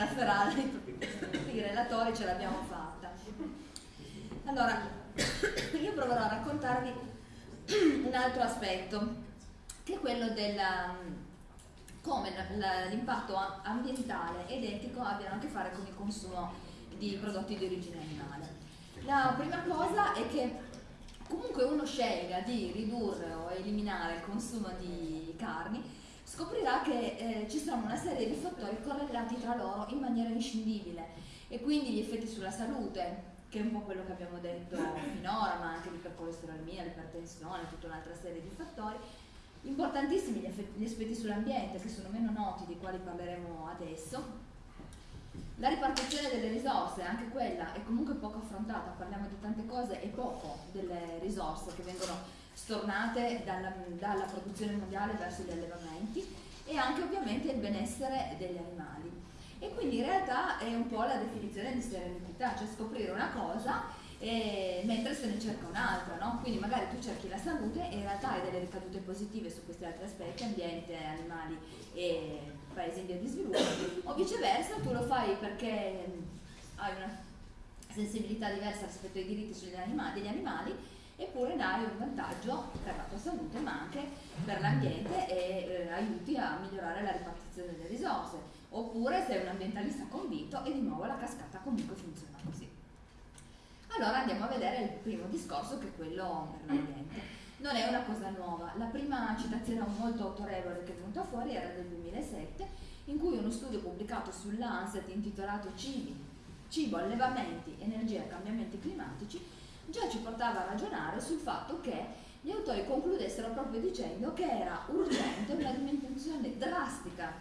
maniera ferale i relatori, ce l'abbiamo fatta. Allora, io proverò a raccontarvi un altro aspetto, che è quello del come l'impatto ambientale ed etico abbiano a che fare con il consumo di prodotti di origine animale. La prima cosa è che comunque uno scelga di ridurre o eliminare il consumo di carni, scoprirà che eh, ci sono una serie di fattori correlati tra loro in maniera inscindibile e quindi gli effetti sulla salute, che è un po' quello che abbiamo detto finora, ma anche l'ipercolesterolemia, l'ipertensione, tutta un'altra serie di fattori, importantissimi gli, effetti, gli aspetti sull'ambiente, che sono meno noti, di quali parleremo adesso, la ripartizione delle risorse, anche quella è comunque poco affrontata, parliamo di tante cose e poco delle risorse che vengono stornate dalla, dalla produzione mondiale verso gli allevamenti e anche ovviamente il benessere degli animali. E quindi in realtà è un po' la definizione di serenità, cioè scoprire una cosa e, mentre se ne cerca un'altra, no? quindi magari tu cerchi la salute e in realtà hai delle ricadute positive su questi altri aspetti, ambiente, animali e paesi in via di sviluppo, o viceversa tu lo fai perché hai una sensibilità diversa rispetto ai diritti animali, degli animali, eppure ne hai un vantaggio per la tua salute ma anche per l'ambiente e eh, aiuti a migliorare la ripartizione delle risorse. Oppure sei un ambientalista convinto e di nuovo la cascata comunque funziona così. Allora andiamo a vedere il primo discorso che è quello per l'ambiente non è una cosa nuova. La prima citazione molto autorevole che è venuta fuori era del 2007, in cui uno studio pubblicato sull'Anset intitolato Cibi, Cibo, Allevamenti, Energia e Cambiamenti Climatici già ci portava a ragionare sul fatto che gli autori concludessero proprio dicendo che era urgente una diminuzione drastica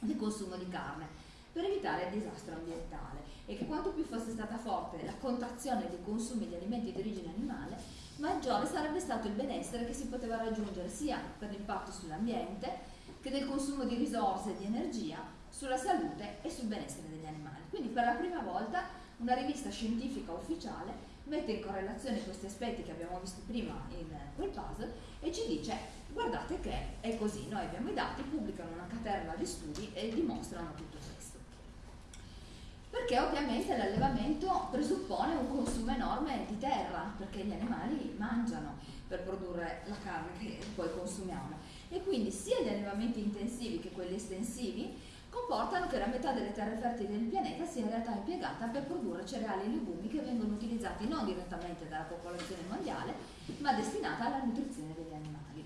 del consumo di carne per evitare il disastro ambientale e che quanto più fosse stata forte la contrazione dei consumi di alimenti di origine animale, maggiore sarebbe stato il benessere che si poteva raggiungere sia per l'impatto sull'ambiente che del consumo di risorse e di energia sulla salute e sul benessere degli animali. Quindi per la prima volta una rivista scientifica ufficiale mette in correlazione questi aspetti che abbiamo visto prima in quel puzzle e ci dice guardate che è così, noi abbiamo i dati, pubblicano una caterva di studi e dimostrano tutto questo perché ovviamente l'allevamento presuppone un consumo enorme di terra, perché gli animali mangiano per produrre la carne che poi consumiamo. E quindi sia gli allevamenti intensivi che quelli estensivi comportano che la metà delle terre fertili del pianeta sia in realtà impiegata per produrre cereali e legumi che vengono utilizzati non direttamente dalla popolazione mondiale, ma destinata alla nutrizione degli animali.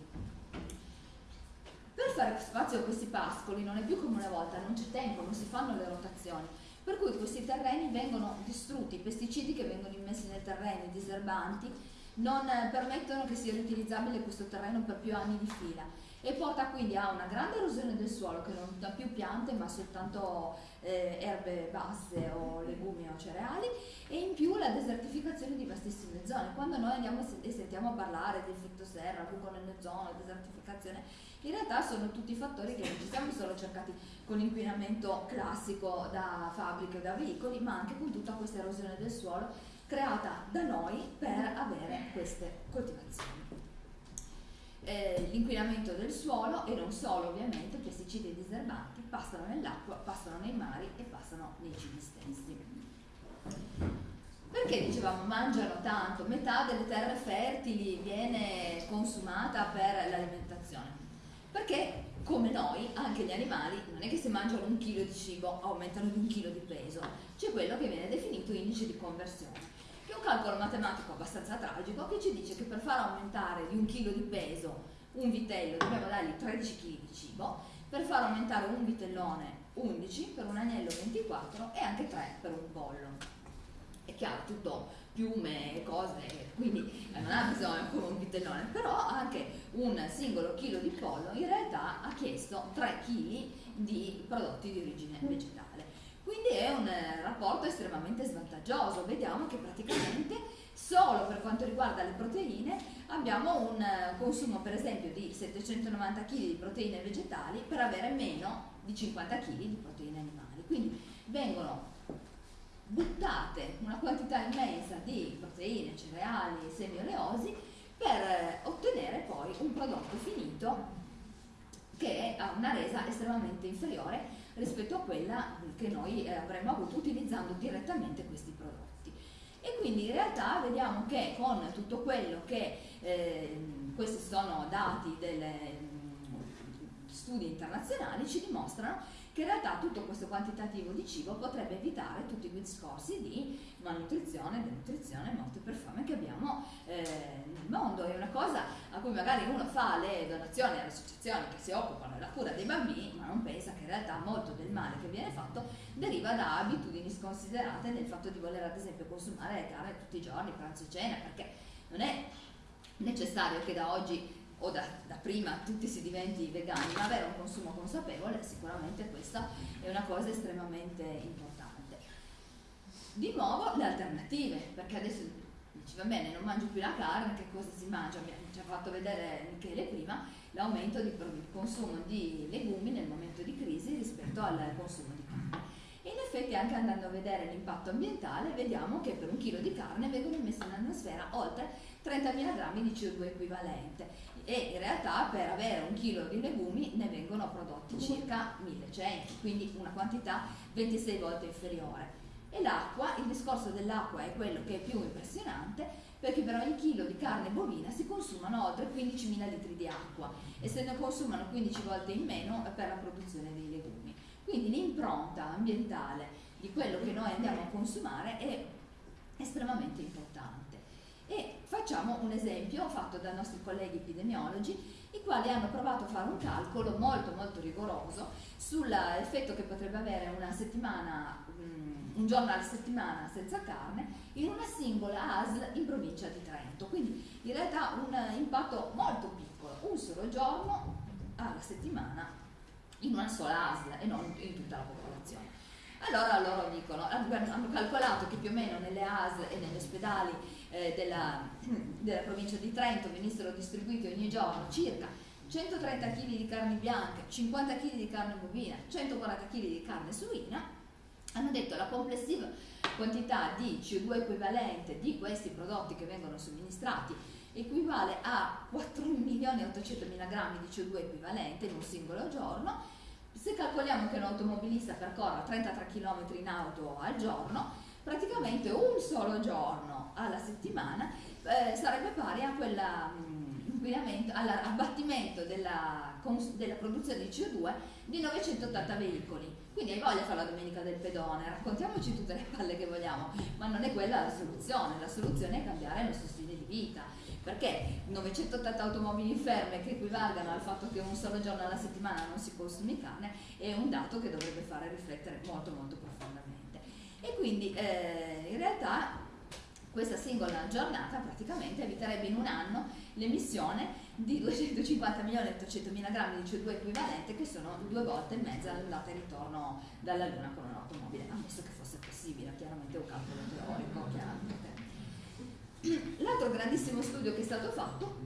Per fare spazio a questi pascoli non è più come una volta, non c'è tempo, non si fanno le rotazioni per cui questi terreni vengono distrutti, i pesticidi che vengono immessi nei terreni, i diserbanti, non permettono che sia riutilizzabile questo terreno per più anni di fila e porta quindi a una grande erosione del suolo che non dà più piante ma soltanto eh, erbe basse o legumi o cereali e in più la desertificazione di vastissime zone. Quando noi andiamo e sentiamo parlare di effetto serra, buco nell'ozono, desertificazione, in realtà sono tutti fattori che non ci siamo solo cercati con l'inquinamento classico da fabbriche o da veicoli, ma anche con tutta questa erosione del suolo creata da noi per avere queste coltivazioni eh, l'inquinamento del suolo e non solo ovviamente pesticidi e diserbanti passano nell'acqua, passano nei mari e passano nei cibi stessi. Perché dicevamo mangiano tanto? Metà delle terre fertili viene consumata per l'alimentazione. Perché come noi, anche gli animali, non è che se mangiano un chilo di cibo aumentano di un chilo di peso, c'è quello che viene definito indice di conversione che è un calcolo matematico abbastanza tragico che ci dice che per far aumentare di un chilo di peso un vitello dobbiamo dargli 13 kg di cibo, per far aumentare un vitellone 11, per un agnello 24 e anche 3 per un pollo. È chiaro, tutto piume e cose, quindi non ha bisogno come un vitellone, però anche un singolo chilo di pollo in realtà ha chiesto 3 kg di prodotti di origine vegetale. Quindi è un eh, rapporto estremamente svantaggioso. Vediamo che praticamente solo per quanto riguarda le proteine abbiamo un eh, consumo per esempio di 790 kg di proteine vegetali per avere meno di 50 kg di proteine animali. Quindi vengono buttate una quantità immensa di proteine, cereali semi oleosi per eh, ottenere poi un prodotto finito che ha una resa estremamente inferiore rispetto a quella che noi eh, avremmo avuto utilizzando direttamente questi prodotti. E quindi in realtà vediamo che con tutto quello che eh, questi sono dati delle mm, studi internazionali ci dimostrano che in realtà tutto questo quantitativo di cibo potrebbe evitare tutti i discorsi di malnutrizione, denutrizione, morte per fame che abbiamo eh, nel mondo. È una cosa a cui magari uno fa le donazioni alle associazioni che si occupano della cura dei bambini, ma non pensa che in realtà molto del male che viene fatto deriva da abitudini sconsiderate nel fatto di voler ad esempio consumare carne tutti i giorni, pranzo e cena, perché non è necessario che da oggi o da, da, prima tutti si diventi vegani, ma avere un consumo consapevole sicuramente questa è una cosa estremamente importante. Di nuovo le alternative, perché adesso dici va bene, non mangio più la carne, che cosa si mangia? Ci ha fatto vedere Michele prima l'aumento di consumo di legumi nel momento di crisi rispetto al consumo di carne. E effetti anche andando a vedere l'impatto ambientale vediamo che per un chilo di carne vengono immessi in atmosfera oltre 30.000 grammi di CO2 equivalente e in realtà per avere un chilo di legumi ne vengono prodotti circa 1100, quindi una quantità 26 volte inferiore. E l'acqua, il discorso dell'acqua è quello che è più impressionante perché per ogni chilo di carne bovina si consumano oltre 15.000 litri di acqua e se ne consumano 15 volte in meno per la produzione dei. Quindi l'impronta ambientale di quello che noi andiamo a consumare è estremamente importante. E facciamo un esempio fatto dai nostri colleghi epidemiologi, i quali hanno provato a fare un calcolo molto molto rigoroso sull'effetto che potrebbe avere una settimana, um, un giorno alla settimana senza carne in una singola ASL in provincia di Trento. Quindi in realtà un impatto molto piccolo, un solo giorno alla settimana in una sola ASL e non in tutta la popolazione. Allora loro dicono, hanno calcolato che più o meno nelle ASL e negli ospedali eh, della, della provincia di Trento venissero distribuiti ogni giorno circa 130 kg di carne bianca, 50 kg di carne bovina, 140 kg di carne suina, hanno detto la complessiva quantità di CO2 equivalente di questi prodotti che vengono somministrati equivale a 4.800.000 grammi di CO2 equivalente in un singolo giorno. Se calcoliamo che un automobilista percorra 33 km in auto al giorno, praticamente un solo giorno alla settimana eh, sarebbe pari a quella mm, all'abbattimento della, della, produzione di CO2 di 980 veicoli. Quindi hai voglia di fare la domenica del pedone, raccontiamoci tutte le palle che vogliamo, ma non è quella la soluzione, la soluzione è cambiare il nostro stile di vita, perché 980 automobili ferme che equivalgano al fatto che un solo giorno alla settimana non si consumi carne è un dato che dovrebbe fare riflettere molto molto profondamente e quindi eh, in realtà questa singola giornata praticamente eviterebbe in un anno l'emissione di 250 milioni e 800 mila grammi di CO2 equivalente che sono due volte e mezza l'andata e ritorno dalla Luna con un'automobile, ammesso che fosse possibile, chiaramente è un calcolo teorico, chiaramente. L'altro grandissimo studio che è stato fatto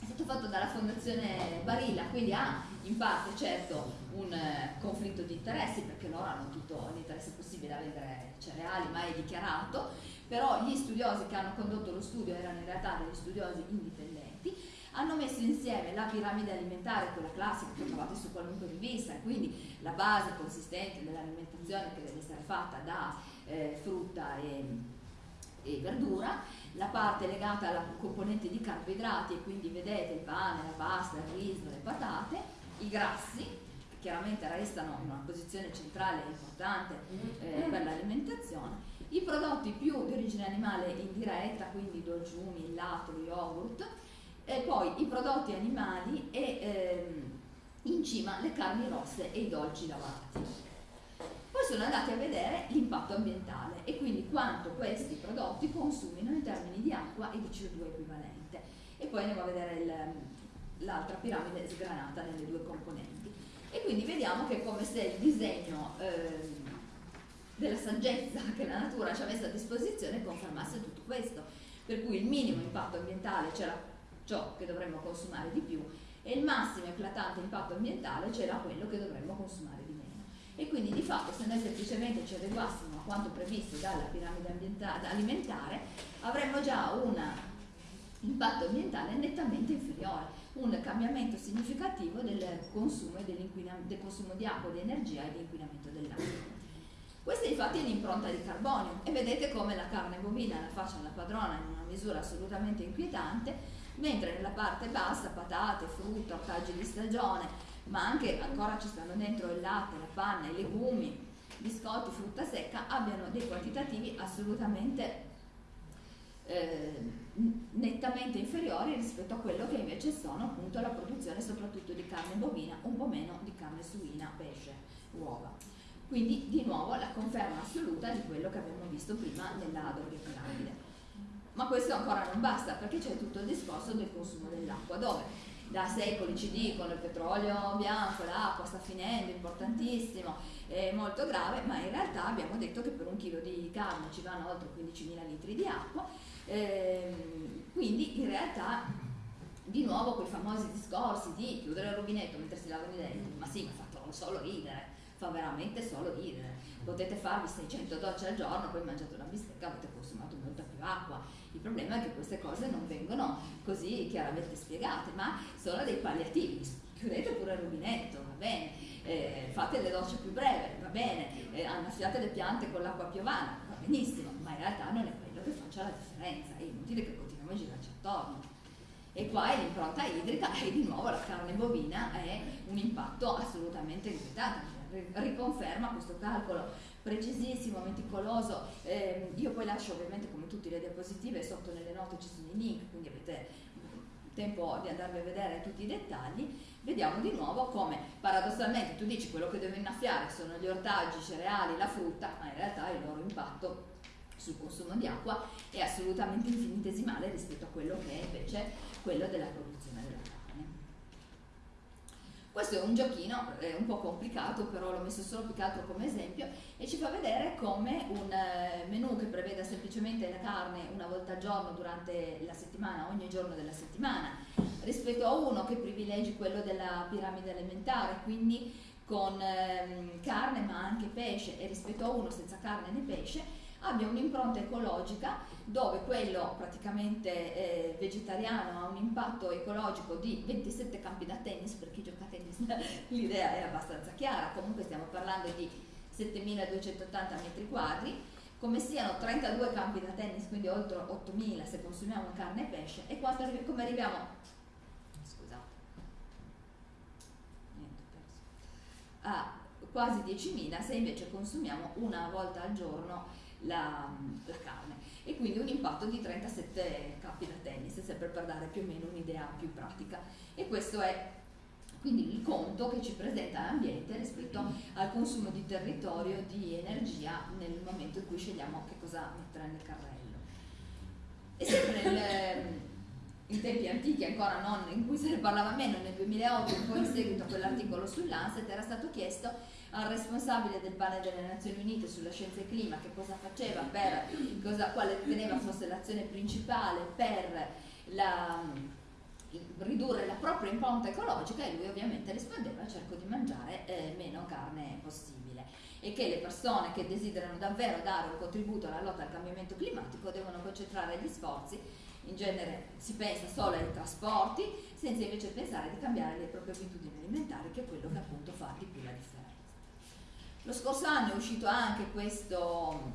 è stato fatto dalla Fondazione Barilla, quindi ha in parte certo un eh, conflitto di interessi perché loro hanno tutto l'interesse possibile a vendere cereali, ma è dichiarato, però gli studiosi che hanno condotto lo studio erano in realtà degli studiosi indipendenti, hanno messo insieme la piramide alimentare, quella classica che trovate su qualunque rivista, quindi la base consistente dell'alimentazione che deve essere fatta da eh, frutta e, e verdura, la parte legata alla componente di carboidrati e quindi vedete il pane, la pasta, il riso, le patate, i grassi, che chiaramente restano in una posizione centrale e importante eh, per l'alimentazione, i prodotti più di origine animale indiretta, quindi dolciumi, il latte, yogurt, e poi i prodotti animali e ehm, in cima le carni rosse e i dolci lavati. Poi sono andati a vedere l'impatto ambientale e quindi quanto questi prodotti consumino in termini di acqua e di CO2 equivalente. E poi andiamo a vedere l'altra piramide sgranata nelle due componenti. E quindi vediamo che è come se il disegno eh, della saggezza che la natura ci ha messo a disposizione confermasse tutto questo. Per cui il minimo impatto ambientale c'era ciò che dovremmo consumare di più e il massimo eclatante impatto ambientale c'era quello che dovremmo consumare di meno e quindi di fatto se noi semplicemente ci adeguassimo a quanto previsto dalla piramide alimentare avremmo già una l'impatto ambientale nettamente inferiore, un cambiamento significativo del consumo, del consumo di acqua, di energia e di inquinamento dell'acqua. Questa infatti è l'impronta di carbonio e vedete come la carne bovina la faccia la padrona in una misura assolutamente inquietante, mentre nella parte bassa patate, frutta, ortaggi di stagione, ma anche ancora ci stanno dentro il latte, la panna, i legumi, biscotti, frutta secca, abbiano dei quantitativi assolutamente eh, nettamente inferiori rispetto a quello che invece sono appunto la produzione soprattutto di carne bovina, un po' meno di carne suina, pesce, uova. Quindi di nuovo la conferma assoluta di quello che abbiamo visto prima nella doppia piramide. Ma questo ancora non basta perché c'è tutto il discorso del consumo dell'acqua, dove da secoli ci dicono il petrolio bianco, l'acqua sta finendo, importantissimo, è molto grave, ma in realtà abbiamo detto che per un chilo di carne ci vanno oltre 15.000 litri di acqua, ehm, quindi in realtà di nuovo quei famosi discorsi di chiudere il rubinetto mentre si lavano i denti, ma sì, ma fa solo ridere, fa veramente solo ridere. Potete farvi 600 docce al giorno, poi mangiate una bistecca, avete consumato molta più acqua. Il problema è che queste cose non vengono così chiaramente spiegate, ma sono dei palliativi. Chiudete pure il rubinetto, va bene, eh, fate le docce più brevi, va bene, eh, annaffiate le piante con l'acqua piovana, va benissimo, ma in realtà non è quello che faccia la differenza, è inutile che continuiamo a girarci attorno. E qua è l'impronta idrica e di nuovo la carne bovina è un impatto assolutamente inquietante. Riconferma questo calcolo precisissimo, meticoloso. Eh, io poi lascio ovviamente come tutte le diapositive, sotto nelle note ci sono i link, quindi avete tempo di andarvi a vedere tutti i dettagli. Vediamo di nuovo come paradossalmente tu dici quello che devo innaffiare sono gli ortaggi, i cereali, la frutta, ma in realtà il loro impatto sul consumo di acqua è assolutamente infinitesimale rispetto a quello che è invece quello della produzione della questo è un giochino eh, un po' complicato, però l'ho messo solo più che altro come esempio e ci fa vedere come un eh, menù che preveda semplicemente la carne una volta al giorno durante la settimana, ogni giorno della settimana, rispetto a uno che privilegi quello della piramide alimentare, quindi con ehm, carne ma anche pesce e rispetto a uno senza carne né pesce, abbia un'impronta ecologica dove quello praticamente eh, vegetariano ha un impatto ecologico di 27 campi da tennis, per chi gioca a tennis l'idea è abbastanza chiara, comunque stiamo parlando di 7280 metri quadri, come siano 32 campi da tennis, quindi oltre 8000 se consumiamo carne e pesce, e quanto, come arriviamo? Scusate, niente, perso, a quasi 10.000 se invece consumiamo una volta al giorno la, la carne e quindi un impatto di 37 capi da tennis, sempre per dare più o meno un'idea più pratica. E questo è quindi il conto che ci presenta l'ambiente rispetto al consumo di territorio, di energia nel momento in cui scegliamo che cosa mettere nel carrello. E sempre nel, in tempi antichi, ancora non, in cui se ne parlava meno, nel 2008, un po' in seguito a quell'articolo sull'Anset, era stato chiesto al responsabile del panel delle Nazioni Unite sulla scienza e clima che cosa faceva per, cosa, quale riteneva fosse l'azione principale per la, ridurre la propria impronta ecologica e lui ovviamente rispondeva cerco di mangiare eh, meno carne possibile. E che le persone che desiderano davvero dare un contributo alla lotta al cambiamento climatico devono concentrare gli sforzi in genere si pensa solo ai trasporti senza invece pensare di cambiare le proprie abitudini alimentari che è quello che appunto fa di più la differenza. Lo scorso anno è uscito anche questo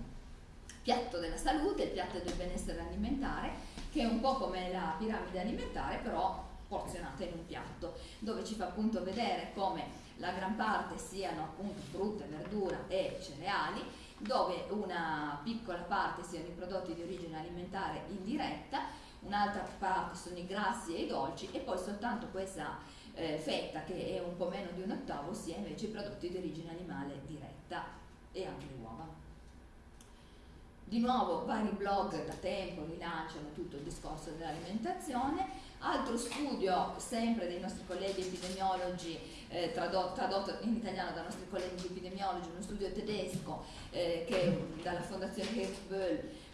piatto della salute, il piatto del benessere alimentare, che è un po' come la piramide alimentare, però porzionata in un piatto, dove ci fa appunto vedere come la gran parte siano appunto frutta, verdura e cereali, dove una piccola parte siano i prodotti di origine alimentare indiretta, un'altra parte sono i grassi e i dolci e poi soltanto questa eh, fetta, che è un po' meno di un ottavo, sia invece i prodotti di origine animale diretta e anche le uova. Di nuovo vari blog da tempo rilanciano tutto il discorso dell'alimentazione, altro studio sempre dei nostri colleghi epidemiologi, eh, tradotto, tradotto, in italiano dai nostri colleghi epidemiologi, uno studio tedesco eh, che dalla fondazione Hertz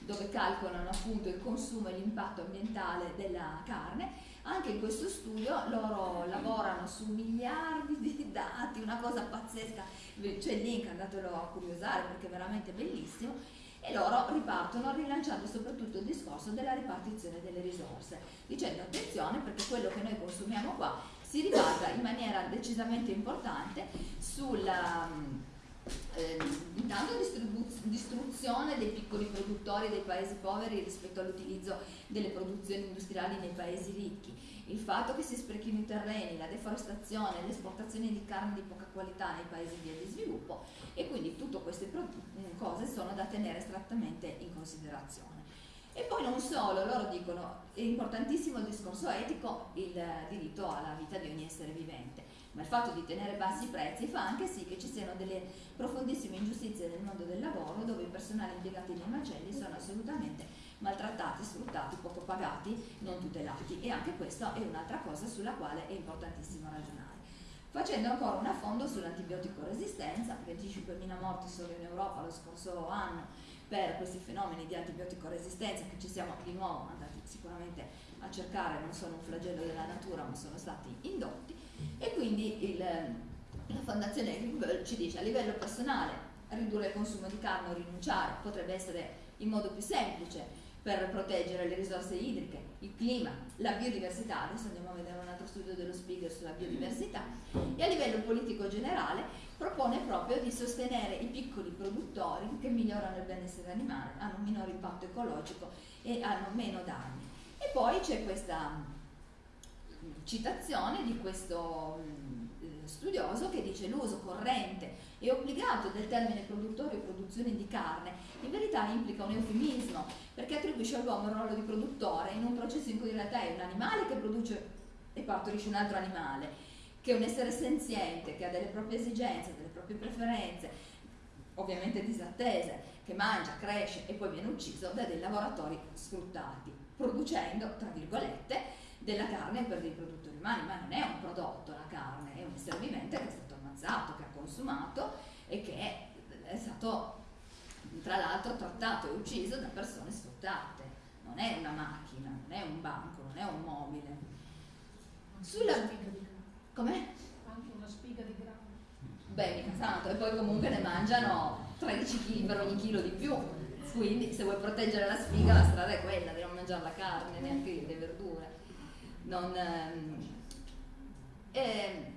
dove calcolano appunto il consumo e l'impatto ambientale della carne. Anche in questo studio loro lavorano su miliardi di dati, una cosa pazzesca, c'è il link, andatelo a curiosare perché è veramente bellissimo, e loro ripartono rilanciando soprattutto il discorso della ripartizione delle risorse, dicendo attenzione perché quello che noi consumiamo qua si ribalta in maniera decisamente importante sulla eh, intanto distruzione dei piccoli produttori dei paesi poveri rispetto all'utilizzo delle produzioni industriali nei paesi ricchi, il fatto che si sprechino i terreni, la deforestazione, l'esportazione di carne di poca qualità nei paesi via di sviluppo e quindi tutte queste mm, cose sono da tenere strettamente in considerazione. E poi non solo, loro dicono, è importantissimo il discorso etico, il diritto alla vita di ogni essere vivente, ma il fatto di tenere bassi i prezzi fa anche sì che ci siano delle profondissime ingiustizie nel mondo del lavoro dove i personali impiegati nei macelli sono assolutamente maltrattati, sfruttati, poco pagati, non tutelati e anche questa è un'altra cosa sulla quale è importantissimo ragionare. Facendo ancora un affondo sull'antibiotico resistenza, 25.000 morti solo in Europa lo scorso anno per questi fenomeni di antibiotico resistenza che ci siamo di nuovo andati sicuramente a cercare, non sono un flagello della natura ma sono stati indotti quindi il, la Fondazione Greenwell ci dice a livello personale ridurre il consumo di carne o rinunciare potrebbe essere il modo più semplice per proteggere le risorse idriche, il clima, la biodiversità, adesso andiamo a vedere un altro studio dello Spiegel sulla biodiversità, e a livello politico generale propone proprio di sostenere i piccoli produttori che migliorano il benessere animale, hanno un minore impatto ecologico e hanno meno danni. E poi c'è questa citazione di questo mm, eh, studioso che dice l'uso corrente e obbligato del termine produttore o produzione di carne in verità implica un eufemismo perché attribuisce all'uomo il ruolo di produttore in un processo in cui in realtà è un animale che produce e partorisce un altro animale che è un essere senziente, che ha delle proprie esigenze, delle proprie preferenze, ovviamente disattese, che mangia, cresce e poi viene ucciso da dei lavoratori sfruttati, producendo, tra virgolette, della carne per dei produttori umani, ma non è un prodotto la carne, è un essere vivente che è stato ammazzato, che ha consumato e che è stato tra l'altro trattato e ucciso da persone sfruttate. Non è una macchina, non è un banco, non è un mobile. Sulla spiga di grano. Com'è? Anche una spiga di grano. Beh, mica tanto, e poi comunque ne mangiano 13 kg per ogni chilo di più. Quindi se vuoi proteggere la spiga la strada è quella di non mangiare la carne, neanche le verdure non, eh,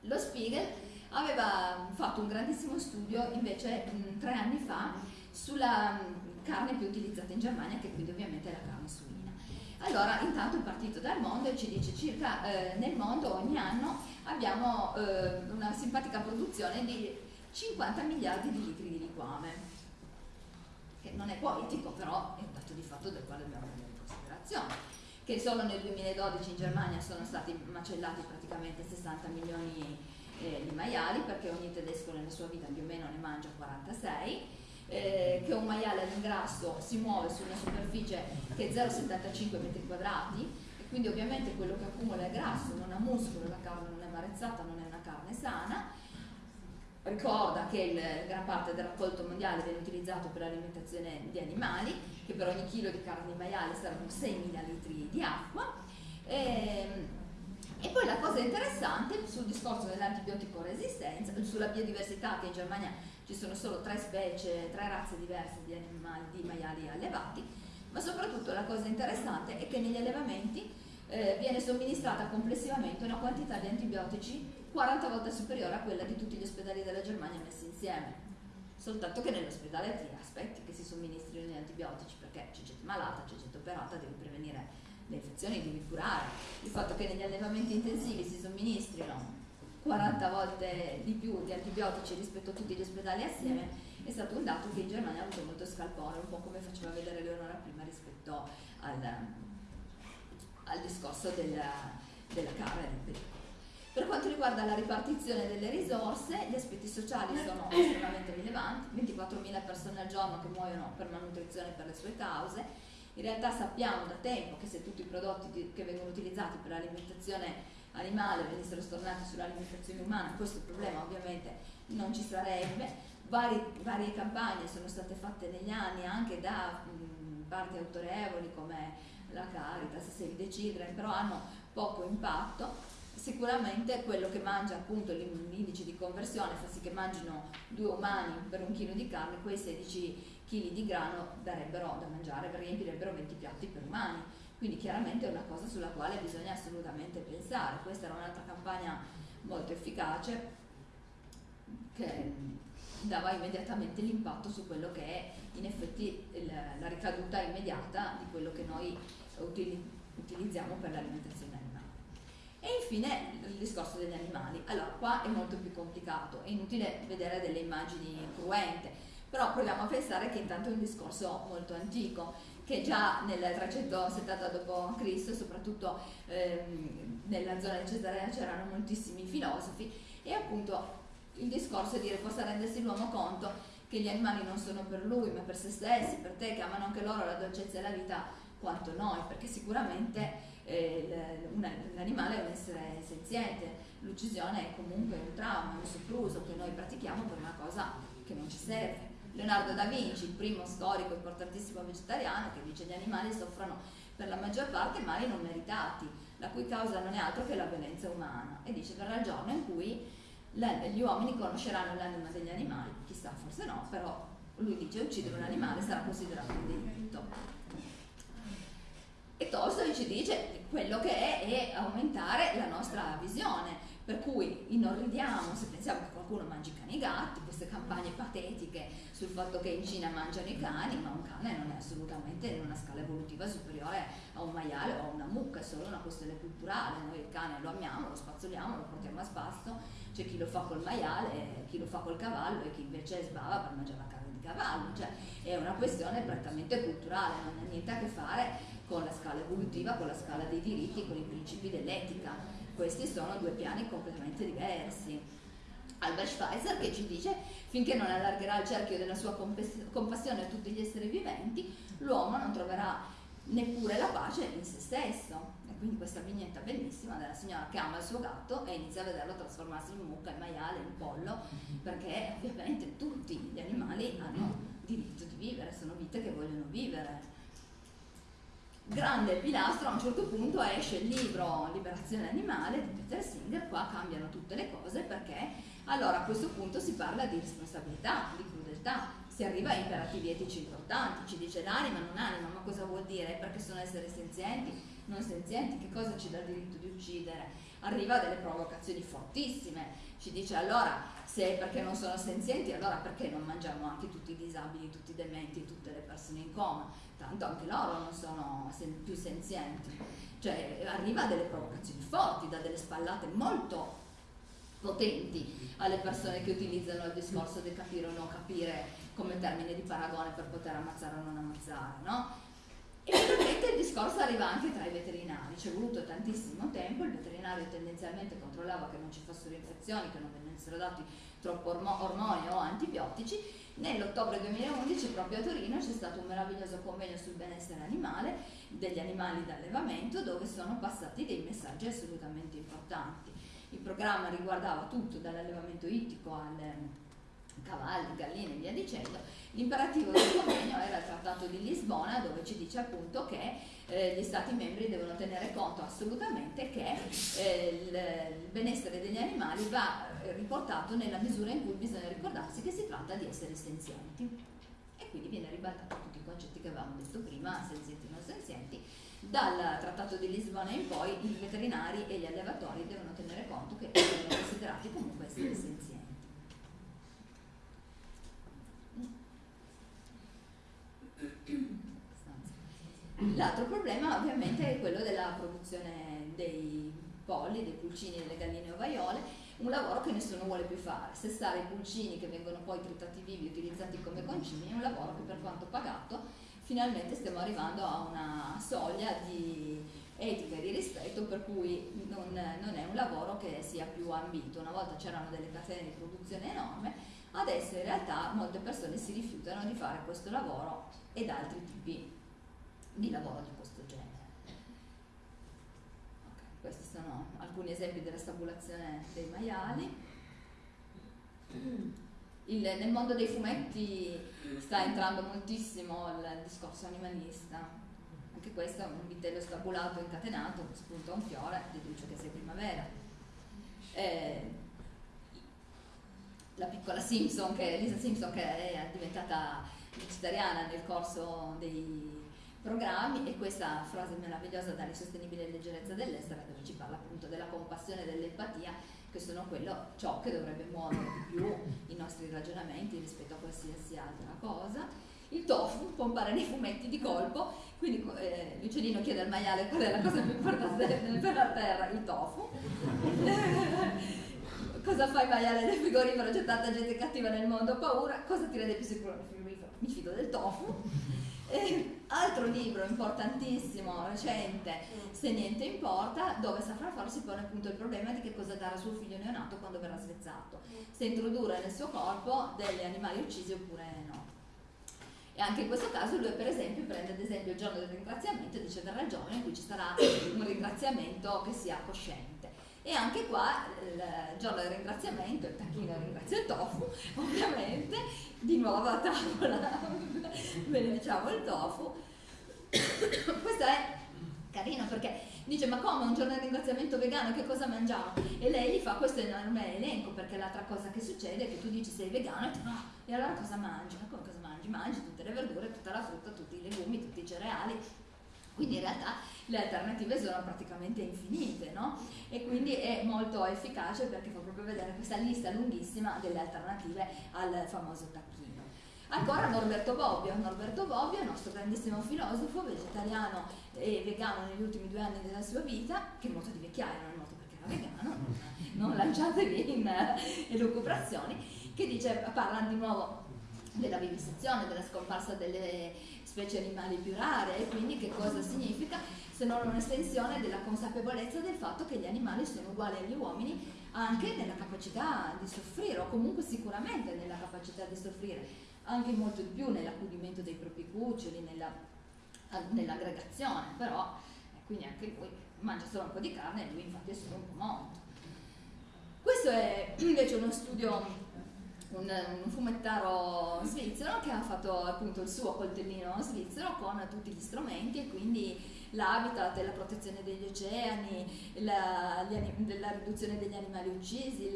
lo Spiegel aveva fatto un grandissimo studio invece mh, tre anni fa sulla mh, carne più utilizzata in Germania, che quindi ovviamente è la carne suina. Allora, intanto è partito dal mondo e ci dice circa eh, nel mondo ogni anno abbiamo eh, una simpatica produzione di 50 miliardi di litri di liquame, che non è politico, però è un dato di fatto del quale dobbiamo prendere in considerazione che solo nel 2012 in Germania sono stati macellati praticamente 60 milioni eh, di maiali perché ogni tedesco nella sua vita più o meno ne mangia 46 eh, che un maiale all'ingrasso si muove su una superficie che è 0,75 metri quadrati e quindi ovviamente quello che accumula è grasso, non ha muscolo, la carne non è marezzata, non è una carne sana. Ricorda che il, gran parte del raccolto mondiale viene utilizzato per l'alimentazione di animali, che per ogni chilo di carne maiale servono 6.000 litri di acqua. E, ehm, e poi la cosa interessante sul discorso dell'antibiotico resistenza, sulla biodiversità, che in Germania ci sono solo tre specie, tre razze diverse di, animali, di maiali allevati, ma soprattutto la cosa interessante è che negli allevamenti eh, viene somministrata complessivamente una quantità di antibiotici 40 volte superiore a quella di tutti gli ospedali della Germania messi insieme. Soltanto che nell'ospedale ti aspetti che si somministrino gli antibiotici perché c'è gente malata, c'è gente operata, devi prevenire le infezioni, devi curare. Il fatto che negli allevamenti intensivi si somministrino 40 volte di più di antibiotici rispetto a tutti gli ospedali assieme è stato un dato che in Germania ha avuto molto scalpore, un po' come faceva vedere Leonora prima rispetto al, al discorso della, della carne del pericolo. Per quanto riguarda la ripartizione delle risorse, gli aspetti sociali sono estremamente rilevanti, 24.000 persone al giorno che muoiono per malnutrizione per le sue cause. In realtà sappiamo da tempo che se tutti i prodotti che vengono utilizzati per l'alimentazione animale venissero stornati sull'alimentazione umana, questo problema ovviamente non ci sarebbe. Vari, varie campagne sono state fatte negli anni anche da mh, parti autorevoli come la Caritas, Save the Children, però hanno poco impatto sicuramente quello che mangia appunto l'indice di conversione fa sì che mangino due umani per un chilo di carne, quei 16 kg di grano darebbero da mangiare, riempirebbero 20 piatti per umani. Quindi chiaramente è una cosa sulla quale bisogna assolutamente pensare. Questa era un'altra campagna molto efficace che dava immediatamente l'impatto su quello che è in effetti la ricaduta immediata di quello che noi utilizziamo per l'alimentazione. E infine il discorso degli animali. Allora, qua è molto più complicato, è inutile vedere delle immagini cruente, però proviamo a pensare che intanto è un discorso molto antico, che già nel 370 d.C., soprattutto ehm, nella zona di Cesarea, c'erano moltissimi filosofi e appunto il discorso è dire possa rendersi l'uomo conto che gli animali non sono per lui ma per se stessi, per te che amano anche loro la dolcezza e la vita quanto noi, perché sicuramente l'animale è un essere senziente, l'uccisione è comunque un trauma, un sopruso che noi pratichiamo per una cosa che non ci serve. Leonardo da Vinci, il primo storico importantissimo vegetariano, che dice che gli animali soffrono per la maggior parte mali non meritati, la cui causa non è altro che la violenza umana, e dice verrà il giorno in cui gli uomini conosceranno l'anima degli animali, chissà, forse no, però lui dice uccidere un animale sarà considerato un delitto. E ci dice quello che è è aumentare la nostra visione, per cui inorridiamo se pensiamo che qualcuno mangi cani e gatti, queste campagne patetiche sul fatto che in Cina mangiano i cani, ma un cane non è assolutamente in una scala evolutiva superiore a un maiale o a una mucca, è solo una questione culturale, noi il cane lo amiamo, lo spazzoliamo, lo portiamo a spasso, c'è chi lo fa col maiale, chi lo fa col cavallo e chi invece sbava per mangiare la carne di cavallo, cioè è una questione prettamente culturale, non ha niente a che fare con la scala evolutiva, con la scala dei diritti con i principi dell'etica. Questi sono due piani completamente diversi. Albert Schweitzer che ci dice finché non allargherà il cerchio della sua compassione a tutti gli esseri viventi, l'uomo non troverà neppure la pace in se stesso. E quindi questa vignetta bellissima della signora che ama il suo gatto e inizia a vederlo trasformarsi in mucca, in maiale, in pollo, perché ovviamente tutti gli animali hanno diritto di vivere, sono vite che vogliono vivere grande pilastro, a un certo punto esce il libro Liberazione animale di Peter Singer, qua cambiano tutte le cose perché allora a questo punto si parla di responsabilità, di crudeltà, si arriva a imperativi etici importanti, ci dice l'anima, non anima, ma cosa vuol dire? Perché sono esseri senzienti, non senzienti, che cosa ci dà il diritto di uccidere? Arriva a delle provocazioni fortissime, ci dice allora se perché non sono senzienti, allora perché non mangiamo anche tutti i disabili, tutti i dementi, tutte le persone in coma? tanto anche loro non sono sen più senzienti, cioè arriva a delle provocazioni forti, da delle spallate molto potenti alle persone che utilizzano il discorso del capire o non capire come termine di paragone per poter ammazzare o non ammazzare, no? E ovviamente il discorso arriva anche tra i veterinari, ci è voluto tantissimo tempo, il veterinario tendenzialmente controllava che non ci fossero infezioni, che non venissero dati troppo ormoni o antibiotici Nell'ottobre 2011 proprio a Torino c'è stato un meraviglioso convegno sul benessere animale, degli animali d'allevamento, dove sono passati dei messaggi assolutamente importanti. Il programma riguardava tutto, dall'allevamento ittico alle cavalli, galline dicendo. L'imperativo del convegno era il Trattato di Lisbona dove ci dice appunto che eh, gli Stati membri devono tenere conto assolutamente che eh, il, benessere degli animali va riportato nella misura in cui bisogna ricordarsi che si tratta di esseri senzienti. E quindi viene ribaltato tutti i concetti che avevamo detto prima, senzienti e non senzienti. Dal Trattato di Lisbona in poi i veterinari e gli allevatori devono tenere conto che sono considerati comunque esseri senzienti. L'altro problema ovviamente è quello della produzione dei polli, dei pulcini, delle galline ovaiole un lavoro che nessuno vuole più fare. Sestare i pulcini che vengono poi tritati vivi e utilizzati come concimi è un lavoro che per quanto pagato finalmente stiamo arrivando a una soglia di etica e di rispetto per cui non, non è un lavoro che sia più ambito. Una volta c'erano delle catene di produzione enorme, adesso in realtà molte persone si rifiutano di fare questo lavoro ed altri tipi di lavoro di questo genere. Okay, questi sono alcuni esempi della stabulazione dei maiali. Il, nel mondo dei fumetti sta entrando moltissimo il discorso animalista. Anche questo è un vitello stabulato incatenato, spunta un fiore, deduce che sia primavera. Eh, la piccola Simpson, che, Lisa Simpson, che è diventata vegetariana nel corso dei programmi e questa frase meravigliosa dall'insostenibile leggerezza dell'essere dove ci parla appunto della compassione e dell'empatia che sono quello, ciò che dovrebbe muovere di più i nostri ragionamenti rispetto a qualsiasi altra cosa. Il tofu compare nei fumetti di colpo, quindi eh, l'uccellino chiede al maiale qual è la cosa più importante per la terra, il tofu. cosa fa il maiale nel frigorifero? C'è tanta gente cattiva nel mondo, paura. Cosa ti rende più sicuro nel frigorifero? Mi fido del tofu. Altro libro importantissimo, recente, Se niente importa, dove Safran Foer si pone appunto il problema di che cosa dare a suo figlio neonato quando verrà svezzato, se introdurre nel suo corpo degli animali uccisi oppure no. E anche in questo caso lui per esempio prende ad esempio il giorno del ringraziamento e dice verrà il giorno in cui ci sarà un ringraziamento che sia cosciente. E anche qua il giorno del ringraziamento, il tacchino ringrazia il tofu, ovviamente, di nuovo a tavola benediciamo il tofu. Questo è carino perché dice ma come un giorno di ringraziamento vegano che cosa mangiamo? E lei gli fa questo enorme elenco perché l'altra cosa che succede è che tu dici sei vegano e tu no, e allora cosa mangi? Ma come cosa mangi? Mangi tutte le verdure, tutta la frutta, tutti i legumi, tutti i cereali. Quindi in realtà le alternative sono praticamente infinite, no? E quindi è molto efficace perché fa proprio vedere questa lista lunghissima delle alternative al famoso tacchino. Ancora Norberto Bobbio, Norberto Bobbio nostro grandissimo filosofo, vegetariano e vegano negli ultimi due anni della sua vita, che è molto di vecchiaia, non è molto perché era vegano, non lanciatevi in elucubrazioni, che dice, parla di nuovo della vivisezione, della scomparsa delle specie animali più rare e quindi che cosa significa se non un'estensione della consapevolezza del fatto che gli animali sono uguali agli uomini anche nella capacità di soffrire o comunque sicuramente nella capacità di soffrire, anche molto di più nell'accudimento dei propri cuccioli, nella, nell'aggregazione, però eh, quindi anche lui mangia solo un po' di carne e lui infatti è solo un po' morto. Questo è invece uno studio un, un, fumettaro svizzero che ha fatto appunto il suo coltellino svizzero con tutti gli strumenti e quindi l'habitat, la protezione degli oceani, la, la riduzione degli animali uccisi,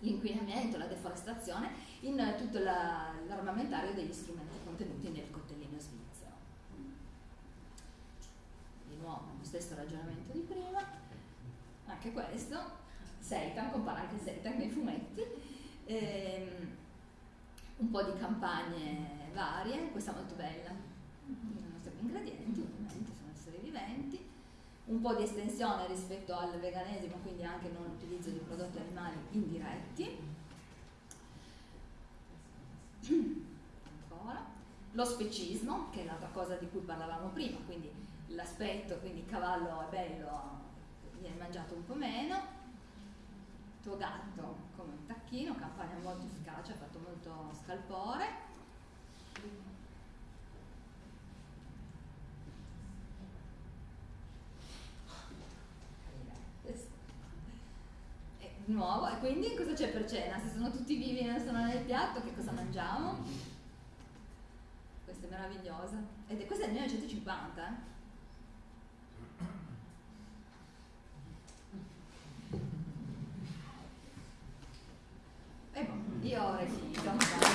l'inquinamento, la deforestazione in tutto la, l'armamentario degli strumenti contenuti nel coltellino svizzero. Di nuovo lo stesso ragionamento di prima, anche questo, Seitan, compara anche Seitan nei fumetti, ehm, un po' di campagne varie, questa molto bella, i nostri ingredienti ovviamente sono esseri viventi, un po' di estensione rispetto al veganesimo, quindi anche non l'utilizzo di prodotti animali indiretti. Ancora. Lo specismo, che è l'altra cosa di cui parlavamo prima, quindi l'aspetto, quindi il cavallo è bello, viene mangiato un po' meno. Tuo gatto come un tacchino, campagna molto efficace, ha fatto molto scalpore. E nuovo, e quindi cosa c'è per cena? Se sono tutti vivi e non sono nel piatto, che cosa mangiamo? Questa è meravigliosa. Ed è, questa è del 1950, eh? 이어레시이